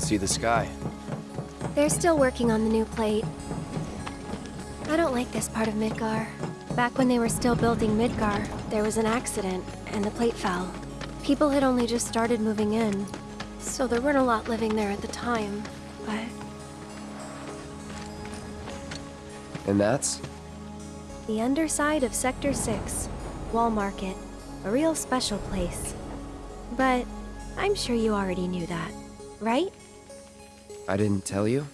can see the sky. They're still working on the new plate. I don't like this part of Midgar. Back when they were still building Midgar, there was an accident, and the plate fell. People had only just started moving in, so there weren't a lot living there at the time, but... And that's? The underside of Sector 6, Wall Market. A real special place. But I'm sure you already knew that, right? I didn't tell you?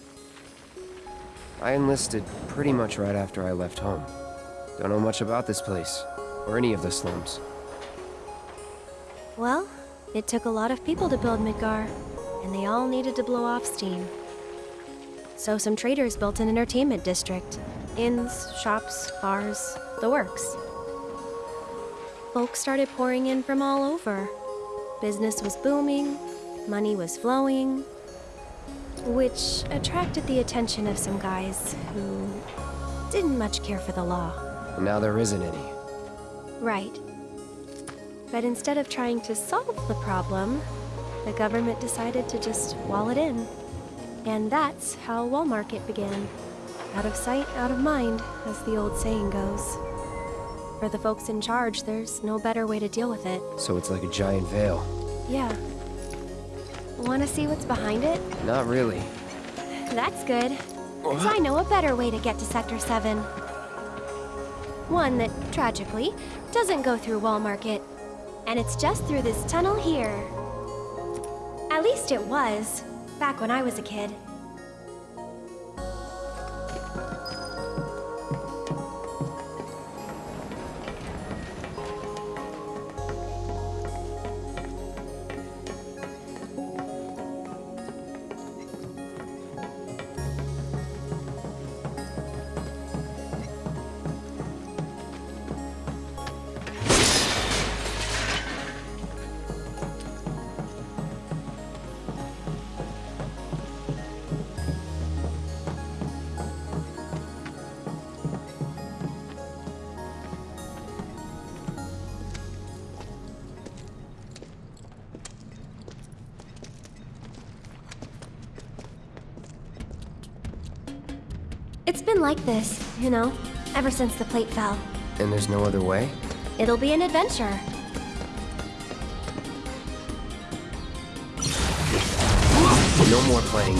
I enlisted pretty much right after I left home. Don't know much about this place, or any of the slums. Well, it took a lot of people to build Midgar, and they all needed to blow off steam. So some traders built an entertainment district. Inns, shops, bars, the works. Folks started pouring in from all over. Business was booming, money was flowing, which attracted the attention of some guys who didn't much care for the law. And now there isn't any. Right. But instead of trying to solve the problem, the government decided to just wall it in. And that's how Wall Market began. Out of sight, out of mind, as the old saying goes. For the folks in charge, there's no better way to deal with it. So it's like a giant veil. Yeah. Want to see what's behind it? Not really. That's good. Because I know a better way to get to Sector 7. One that, tragically, doesn't go through Wall Market. And it's just through this tunnel here. At least it was, back when I was a kid. Like this, you know, ever since the plate fell. And there's no other way? It'll be an adventure. No more playing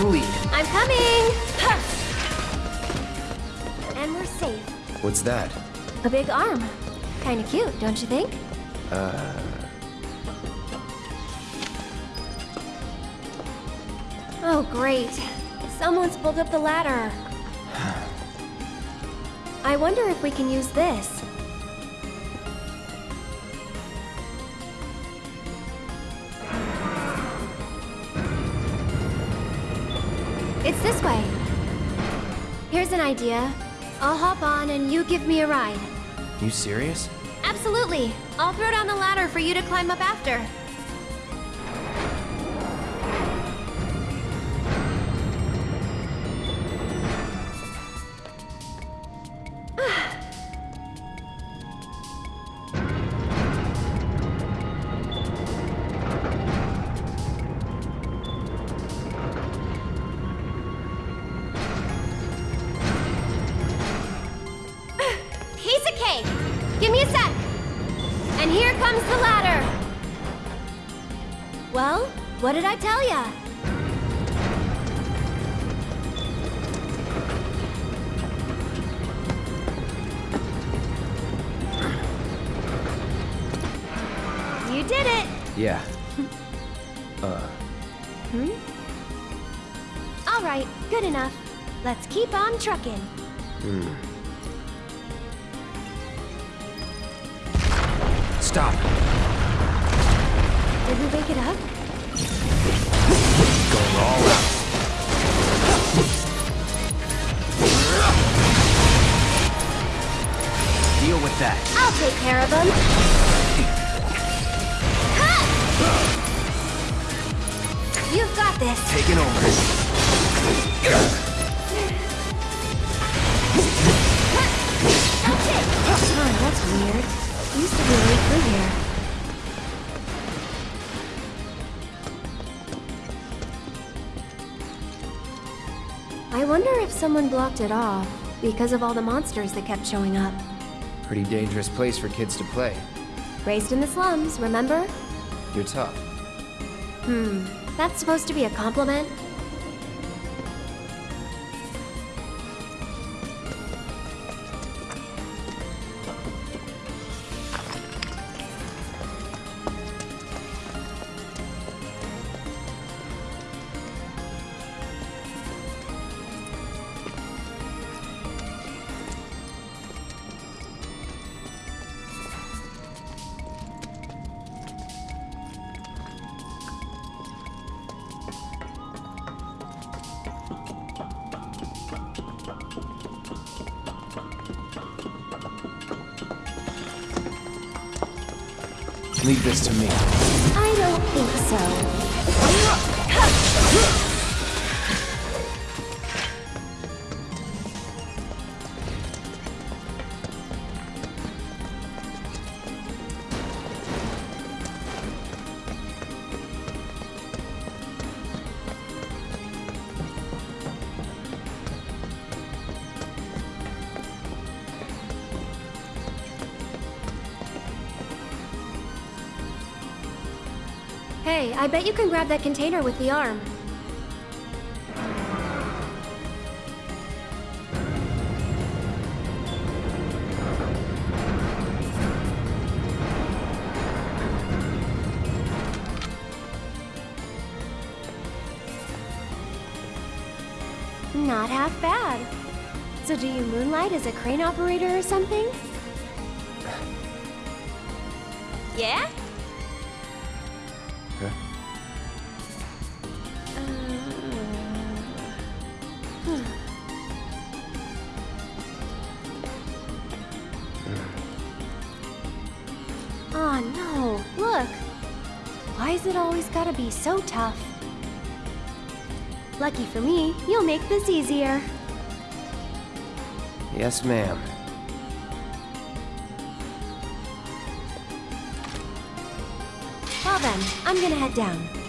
the lead. I'm coming! And we're safe. What's that? A big arm. Kinda cute, don't you think? Uh... Oh, great. Someone's pulled up the ladder. I wonder if we can use this. It's this way. Here's an idea. I'll hop on and you give me a ride. You serious? Absolutely. I'll throw down the ladder for you to climb up after. Did it! Yeah. uh, Hmm? All right, good enough. Let's keep on trucking. Hmm. stop. Did we wake it up? Going all out. Deal with with that. I'll take care of them. You've got this. Taking over. Oh, that's weird. Used to be right through here. I wonder if someone blocked it off because of all the monsters that kept showing up. Pretty dangerous place for kids to play. Raised in the slums, remember? You're tough. Hmm, that's supposed to be a compliment? I bet you can grab that container with the arm. Not half bad. So do you moonlight as a crane operator or something? Yeah? Huh? Why is it always gotta be so tough? Lucky for me, you'll make this easier. Yes, ma'am. Well then, I'm gonna head down.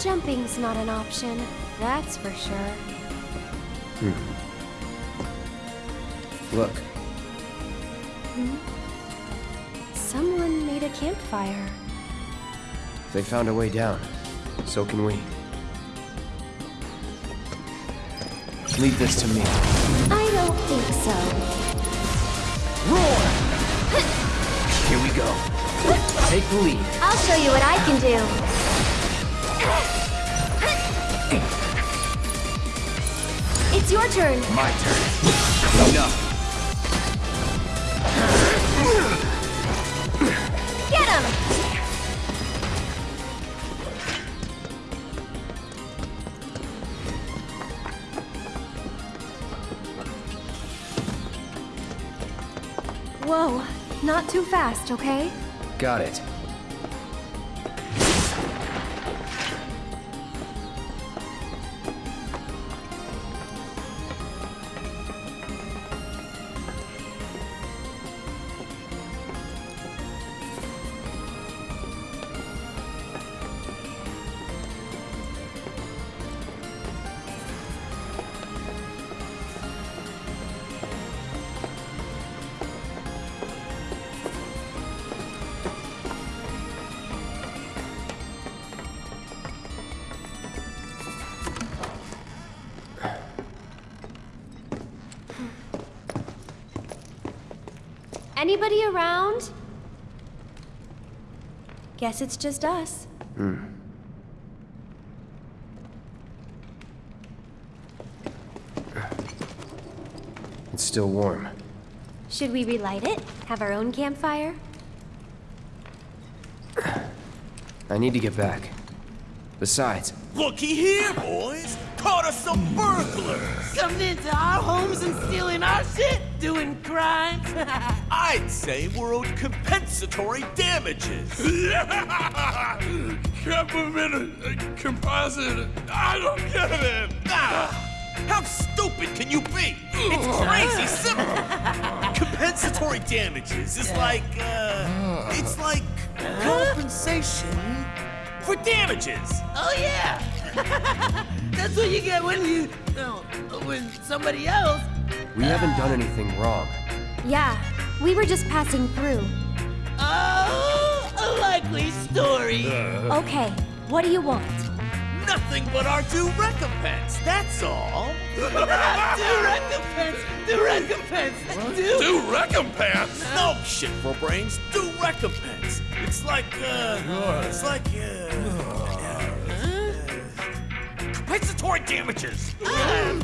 Jumping's not an option, that's for sure. Hmm. Look, Someone made a campfire. they found a way down. So can we. Leave this to me. I don't think so. Roar! Here we go. Take the lead. I'll show you what I can do. It's your turn. My turn. Enough. Get him! Whoa, not too fast, okay? Got it. Anybody around? Guess it's just us. Hmm. It's still warm. Should we relight it? Have our own campfire? I need to get back. Besides, Looky here, boys! Caught us some burglars! Coming into our homes and stealing our shit? Doing crimes? I'd say we're owed compensatory damages. Government composite. I don't get it. Ah, how stupid can you be? It's crazy simple. compensatory damages is like, uh, it's like compensation for damages. oh yeah! That's what you get when you, no, when somebody else. we haven't done anything wrong. Yeah, we were just passing through. Oh, a likely story. Okay, what do you want? Nothing but our due recompense, that's all. do recompense, do recompense, do. Do recompense. No shit for brains, due recompense. It's like, uh, it's like, uh, compensatory damages. of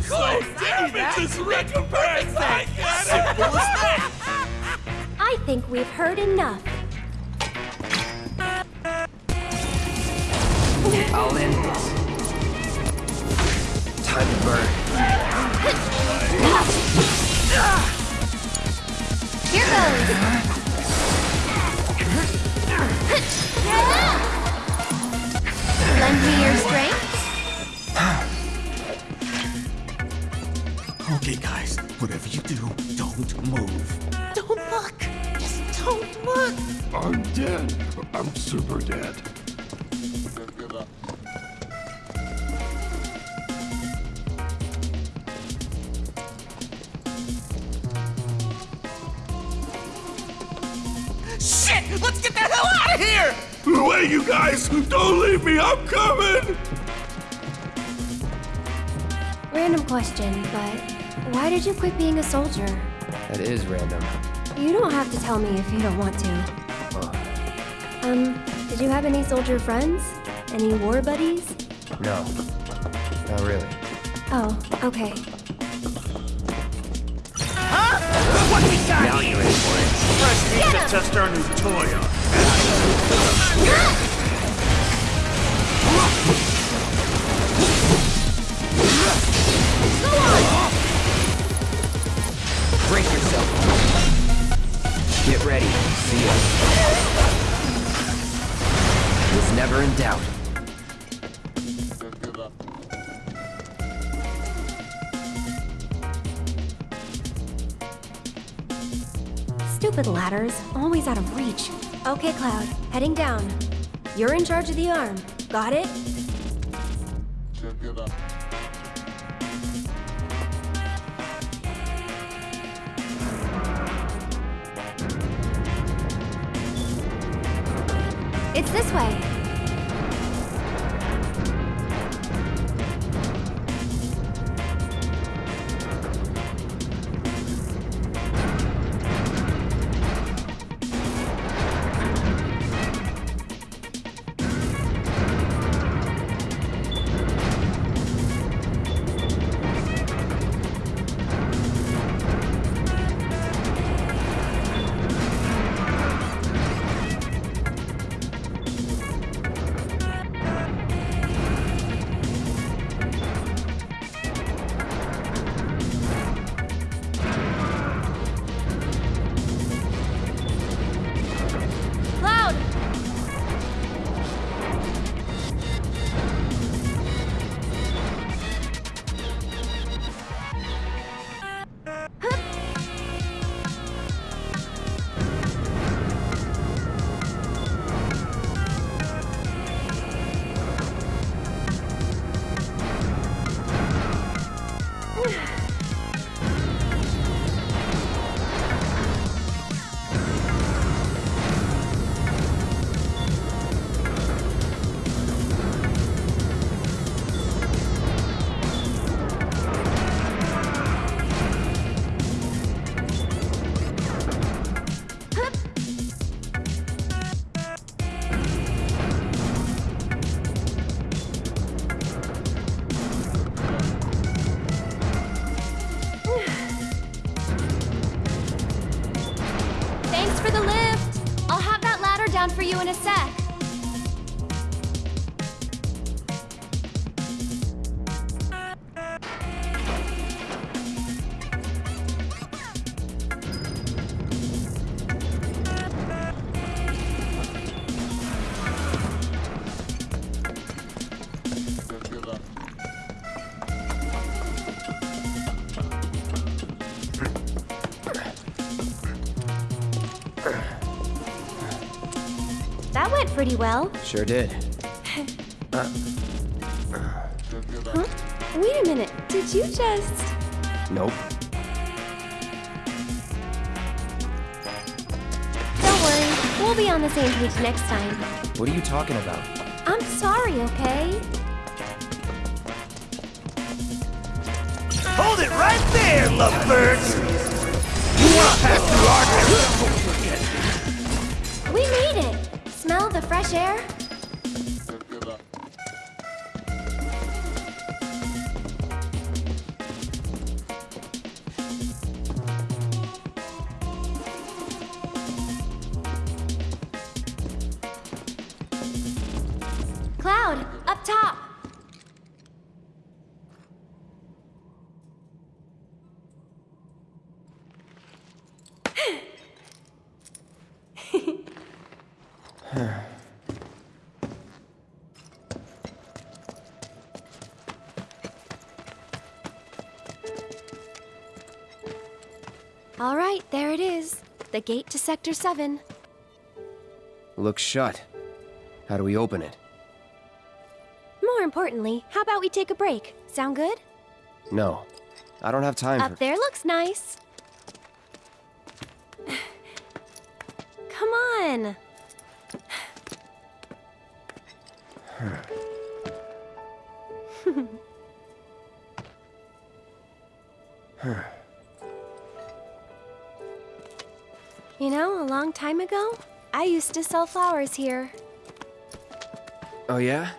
course, I knew. Damages recompense. I get it. Simple as that. I think we've heard enough. I'll end this. Time to burn. Here goes! Lend me your strength? Okay, guys, whatever you do, don't move. Don't look. Just look. I'm dead. I'm super dead. Shit! Let's get the hell out of here! Wait, you guys! Don't leave me! I'm coming! Random question, but why did you quit being a soldier? That is random. You don't have to tell me if you don't want to. Um, did you have any soldier friends? Any war buddies? No. Not really. Oh, okay. What we got Now you're in for it. First, we need to test our new toy on. Get ready. See ya. Was never in doubt. Stupid ladders, always out of reach. Okay, Cloud, heading down. You're in charge of the arm. Got it? Pretty well. Sure did. Huh? Wait a minute. Did you just. Nope. Don't worry. We'll be on the same page next time. What are you talking about? I'm sorry, okay? Hold it right there, lovebirds! You wanna pass through our The fresh air? All right, there it is. The gate to Sector 7. Looks shut. How do we open it? More importantly, how about we take a break? Sound good? No. I don't have time Up for... there looks nice. Time ago, I used to sell flowers here. Oh, yeah?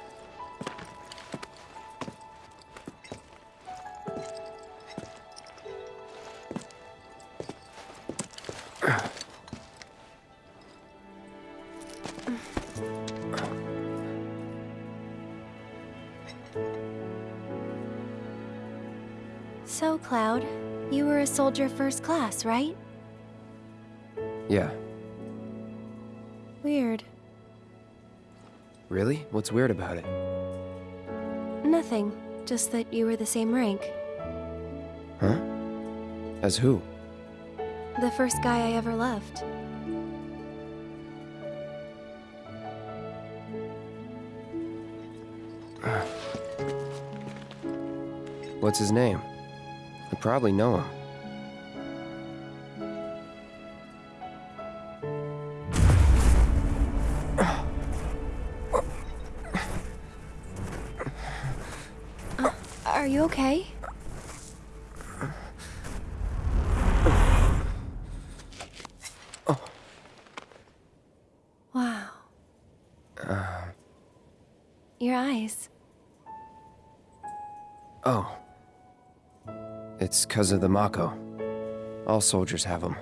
So, Cloud, you were a soldier first class, right? Yeah. Really? What's weird about it? Nothing. Just that you were the same rank. Huh? As who? The first guy I ever loved. What's his name? I probably know him. Are you okay? Oh. Wow. Uh. Your eyes. Oh. It's because of the Mako. All soldiers have them.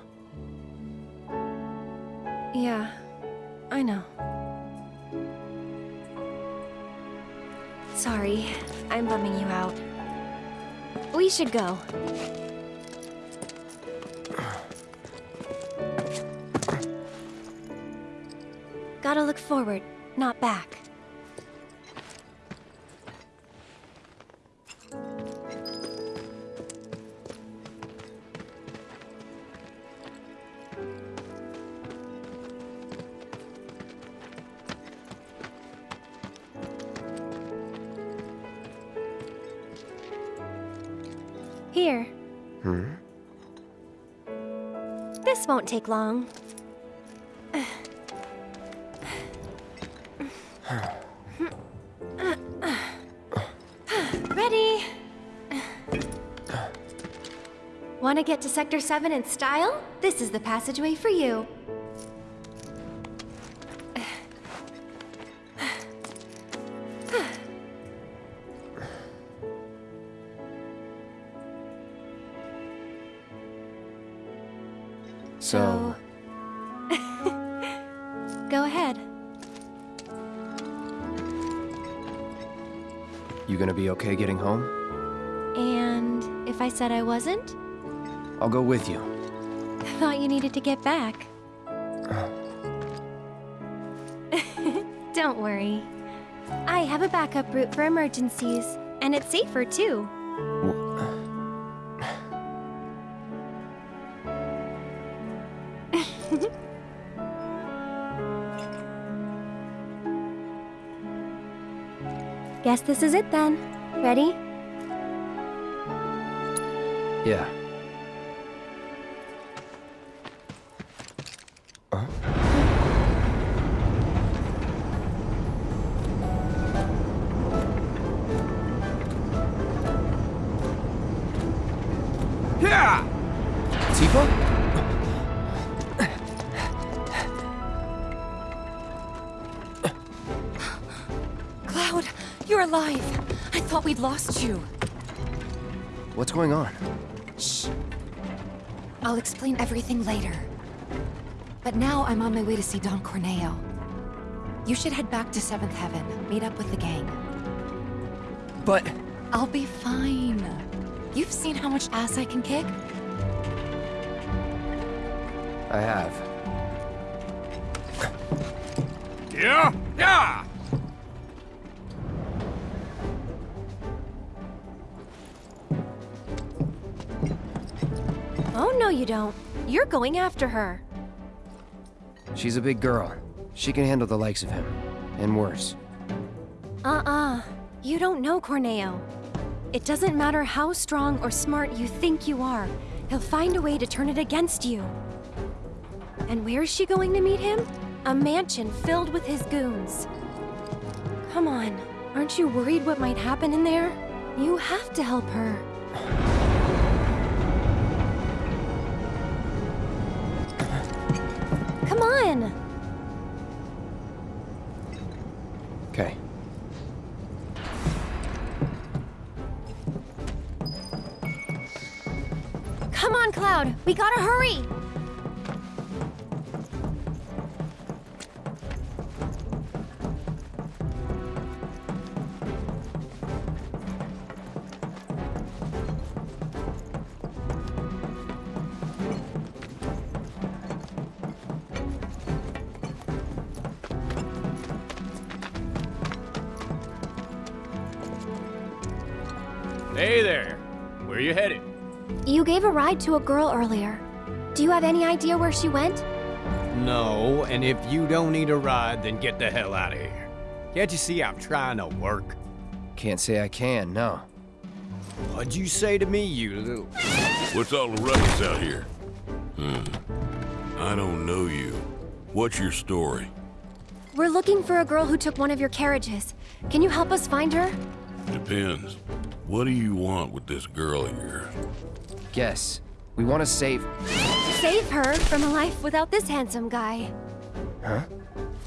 Should go. Gotta look forward, not back. Here. Hmm? This won't take long. Ready? Want to get to Sector 7 in style? This is the passageway for you. Said I wasn't? I'll go with you. I Thought you needed to get back. Uh. Don't worry. I have a backup route for emergencies, and it's safer too. Guess this is it then. Ready? Yeah. Yeah! Tifa? Cloud, you're alive. I thought we'd lost you. What's going on? Shh. I'll explain everything later. But now I'm on my way to see Don Corneo. You should head back to Seventh Heaven, meet up with the gang. But... I'll be fine. You've seen how much ass I can kick? I have. Yeah? Yeah! You don't. You're going after her. She's a big girl. She can handle the likes of him. And worse. Uh-uh. You don't know Corneo. It doesn't matter how strong or smart you think you are, he'll find a way to turn it against you. And where's she going to meet him? A mansion filled with his goons. Come on, aren't you worried what might happen in there? You have to help her. We gotta hurry! You ride to a girl earlier. Do you have any idea where she went? No, and if you don't need a ride, then get the hell out of here. Can't you see I'm trying to work? Can't say I can, no. What'd you say to me, you little... What's all the ruckus out here? Hmm. I don't know you. What's your story? We're looking for a girl who took one of your carriages. Can you help us find her? Depends. What do you want with this girl of yours? Guess. We want to save... Save her from a life without this handsome guy. Huh?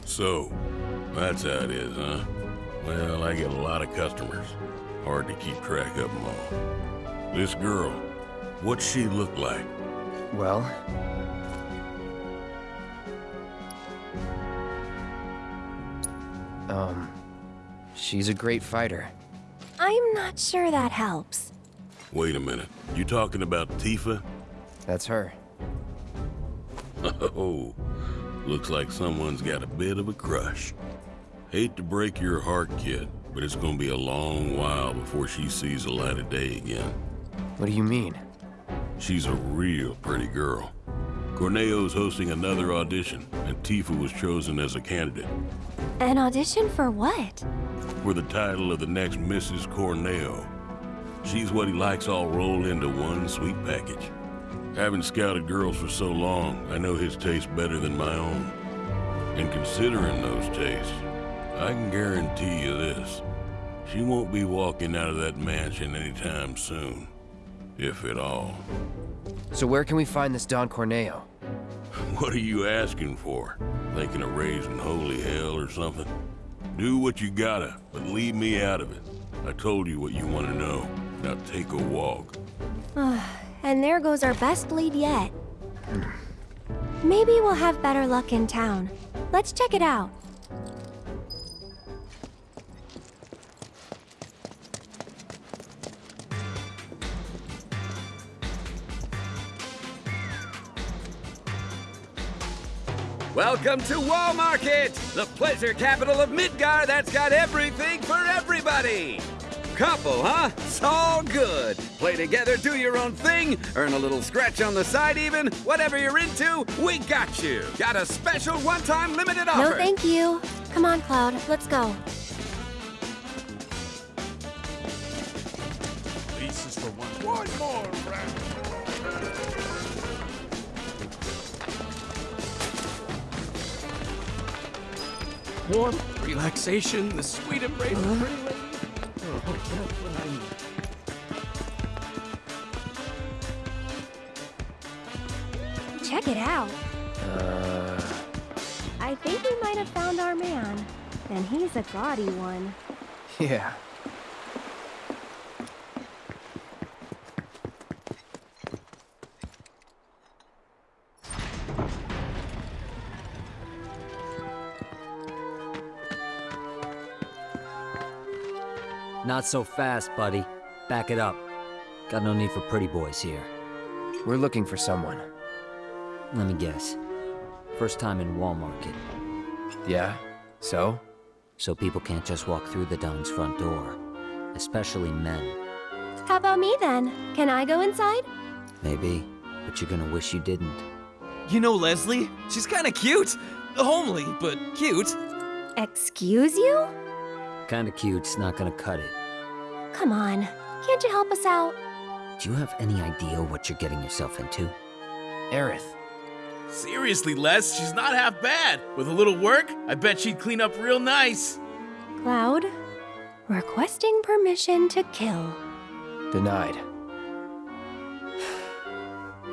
So, that's how it is, huh? Well, I get a lot of customers. Hard to keep track of them all. This girl, what's she look like? Well... Um... She's a great fighter. I'm not sure that helps. Wait a minute. You talking about Tifa? That's her. Oh, looks like someone's got a bit of a crush. Hate to break your heart, kid, but it's gonna be a long while before she sees the light of day again. What do you mean? She's a real pretty girl. Corneo's hosting another audition, and Tifa was chosen as a candidate An audition for what? for the title of the next Mrs. Corneo. She's what he likes all rolled into one sweet package. Having scouted girls for so long, I know his taste better than my own. And considering those tastes, I can guarantee you this. She won't be walking out of that mansion anytime soon. If at all. So where can we find this Don Corneo? What are you asking for? Thinking of raising holy hell or something? Do what you gotta, but leave me out of it. I told you what you want to know. Now take a walk. And there goes our best lead yet. Maybe we'll have better luck in town. Let's check it out. Welcome to Wall Market, the pleasure capital of Midgar that's got everything for everybody. Couple, huh? It's all good. Play together, do your own thing, earn a little scratch on the side even. Whatever you're into, we got you. Got a special one-time limited offer. No, thank you. Come on, Cloud. Let's go. glasses for one. One more round. Warmth, relaxation, the sweet embrace of pretty lady. Oh, that's what I need. Check it out. Uh, I think we might have found our man. And he's a gaudy one. yeah. Not so fast, buddy. Back it up. Got no need for pretty boys here. We're looking for someone. Let me guess. First time in Walmart. Market, Yeah? So? so people can't just walk through the Don's front door. Especially men. How about me then? Can I go inside? Maybe, but you're gonna wish you didn't. You know Leslie? She's kinda cute. Homely, but cute. Excuse you? Kinda cute's not gonna cut it. Come on. Can't you help us out? Do you have any idea what you're getting yourself into? Aerith. Seriously, Les, she's not half bad. With a little work, I bet she'd clean up real nice. Cloud, requesting permission to kill. Denied.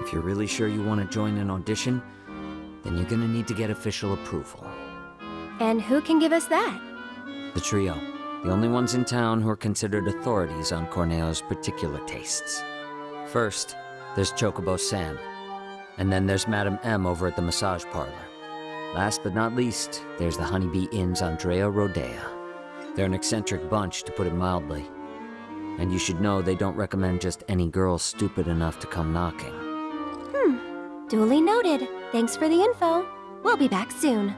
If you're really sure you want to join an audition, then you're gonna need to get official approval. And who can give us that? The trio, the only ones in town who are considered authorities on Corneo's particular tastes. First, there's Chocobo Sam, and then there's Madame M over at the massage parlor. Last but not least, there's the Honeybee Inn's Andrea Rhodea. They're an eccentric bunch, to put it mildly. And you should know they don't recommend just any girl stupid enough to come knocking. Hmm. Duly noted. Thanks for the info. We'll be back soon.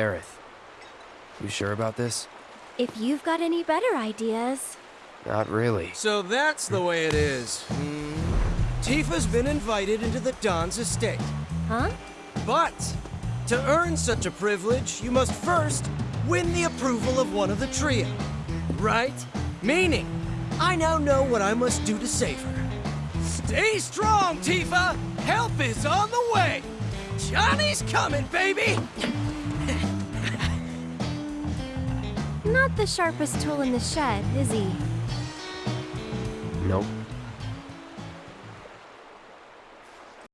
Aerith. You sure about this? If you've got any better ideas. Not really. So that's the way it is. Hmm. Tifa's been invited into the Don's estate. Huh? But to earn such a privilege, you must first win the approval of one of the trio. Right? Meaning, I now know what I must do to save her. Stay strong, Tifa! Help is on the way! Johnny's coming, baby! Not the sharpest tool in the shed, is he? Nope.